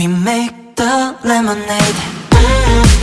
We make the lemonade.